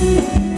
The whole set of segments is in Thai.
you.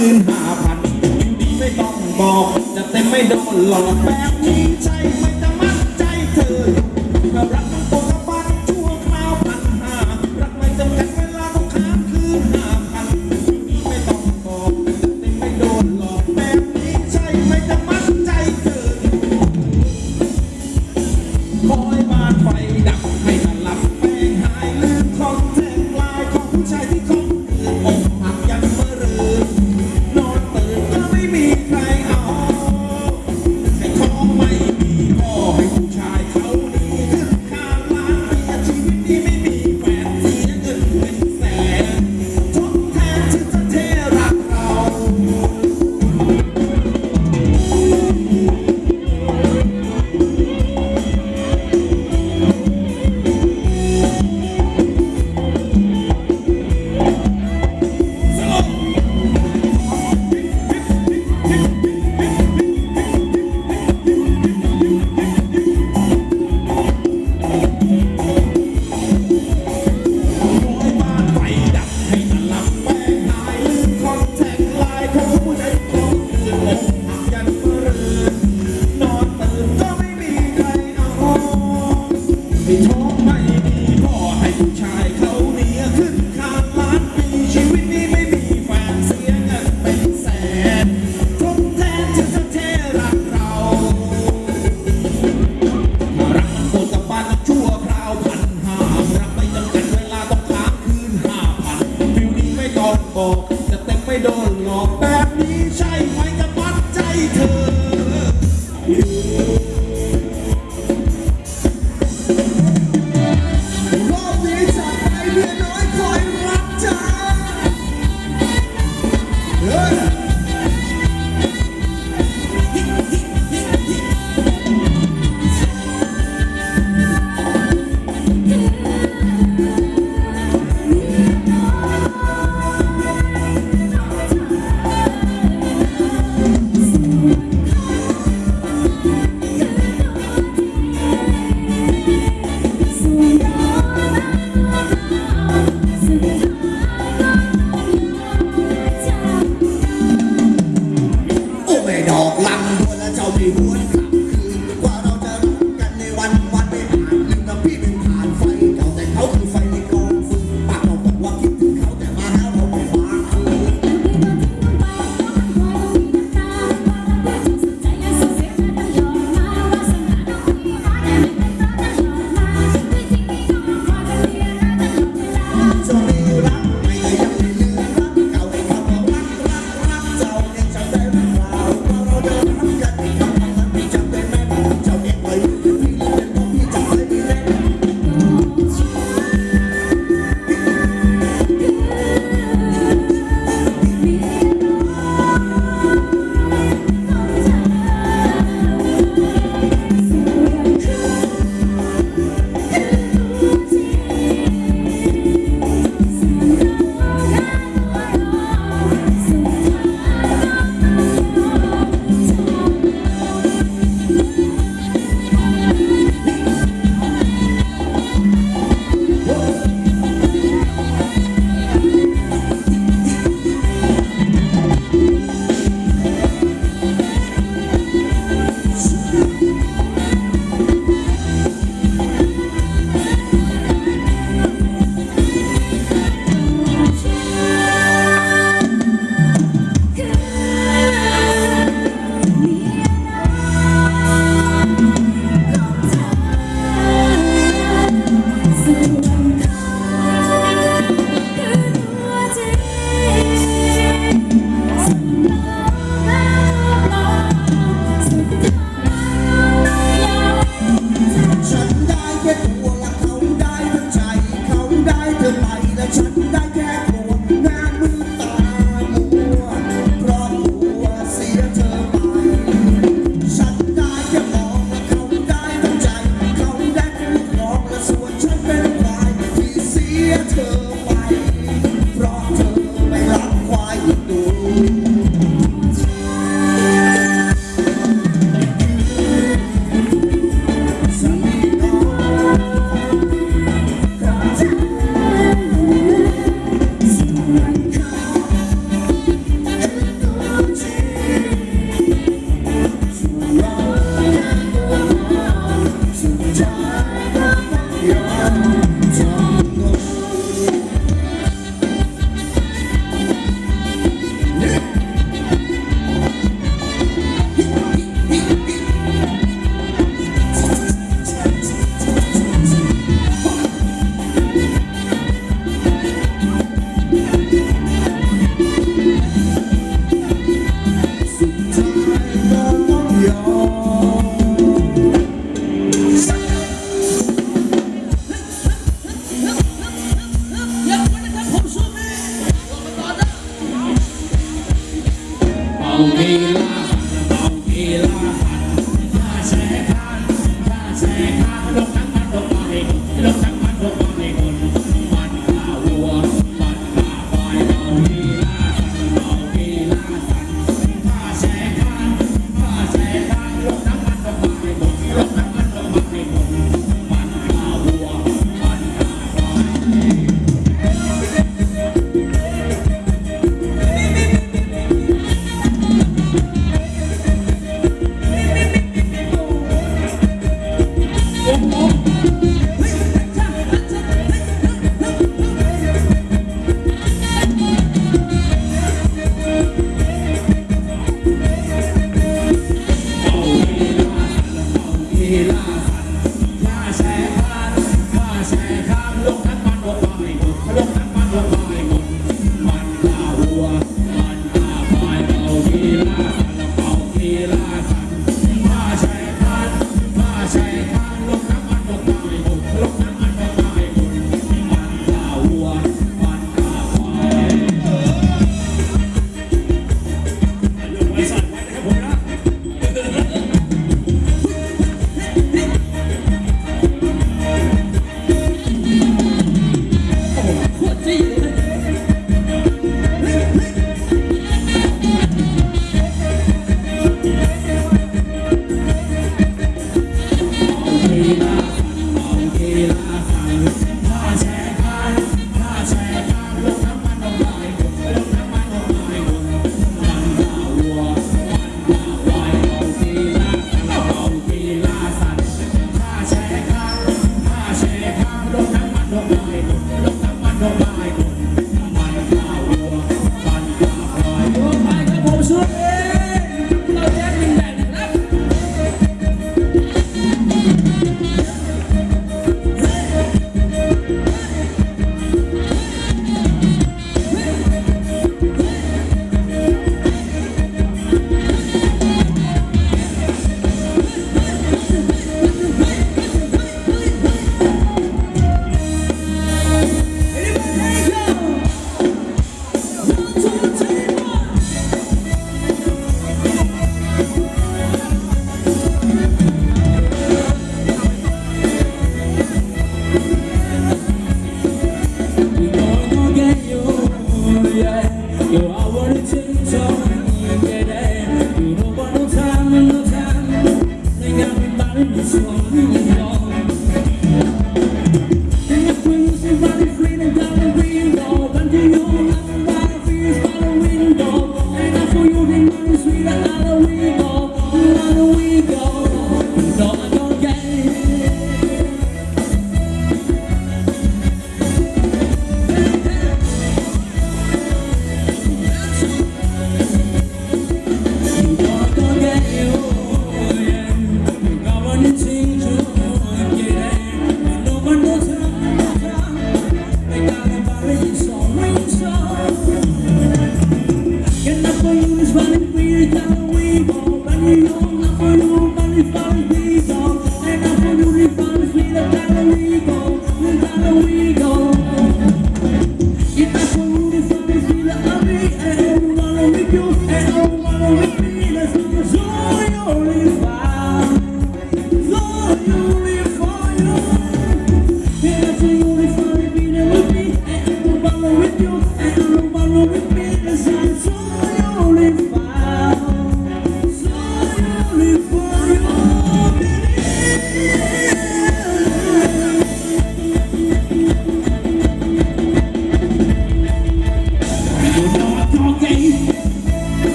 คืนห้าพันไม่ต้องบอก จะเต็มไม่โดนหลอกแบบนี้ใช่ไหม ไม่ท้องไม่ดีพ่อให้ผู้ชาย